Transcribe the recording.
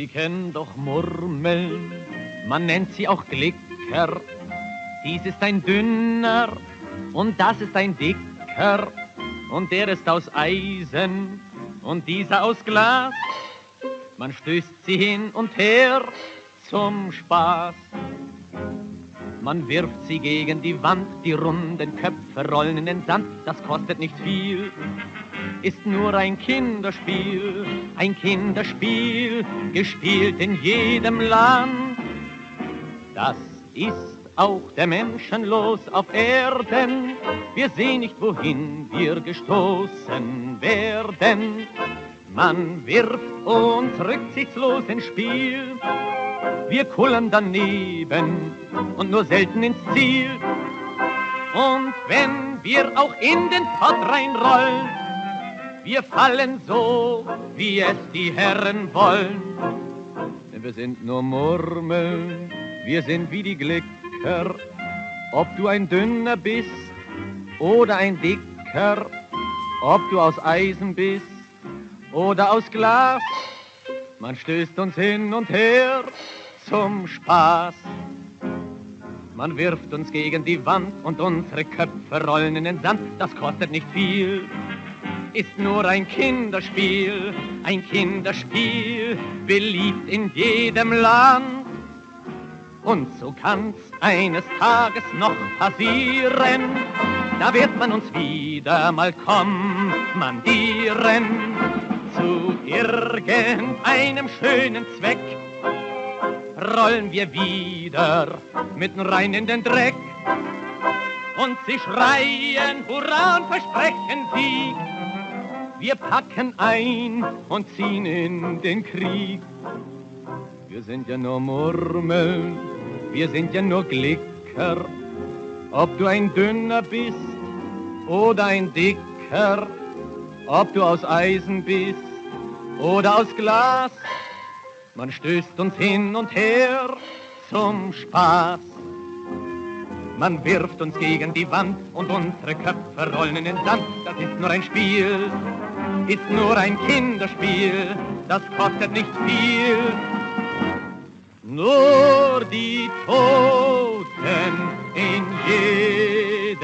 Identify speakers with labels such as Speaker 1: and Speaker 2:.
Speaker 1: Sie kennen doch Murmeln, man nennt sie auch Glicker. Dies ist ein dünner und das ist ein dicker und der ist aus Eisen und dieser aus Glas. Man stößt sie hin und her zum Spaß. Man wirft sie gegen die Wand, die runden Köpfe rollen in den Sand, das kostet nicht viel, ist nur ein Kinderspiel, ein Kinderspiel, gespielt in jedem Land. Das ist auch der Menschen los auf Erden, wir sehen nicht, wohin wir gestoßen werden. Man wirft uns rücksichtslos ins Spiel, wir kullern daneben und nur selten ins Ziel. Und wenn wir auch in den Pott reinrollen, wir fallen so, wie es die Herren wollen. Denn wir sind nur Murmeln, wir sind wie die Glicker. Ob du ein dünner bist oder ein dicker, ob du aus Eisen bist oder aus Glas, man stößt uns hin und her zum Spaß. Man wirft uns gegen die Wand und unsere Köpfe rollen in den Sand. Das kostet nicht viel, ist nur ein Kinderspiel, ein Kinderspiel, beliebt in jedem Land. Und so kann's eines Tages noch passieren, da wird man uns wieder mal kommandieren zu irgendeinem schönen Zweck rollen wir wieder mitten rein in den Dreck. Und sie schreien Hurra und versprechen Sieg. Wir packen ein und ziehen in den Krieg. Wir sind ja nur Murmeln, wir sind ja nur Glicker. Ob du ein dünner bist oder ein dicker, ob du aus Eisen bist oder aus Glas, man stößt uns hin und her zum Spaß. Man wirft uns gegen die Wand und unsere Köpfe rollen in den Sand. Das ist nur ein Spiel, ist nur ein Kinderspiel, das kostet nicht viel. Nur die Toten in jedem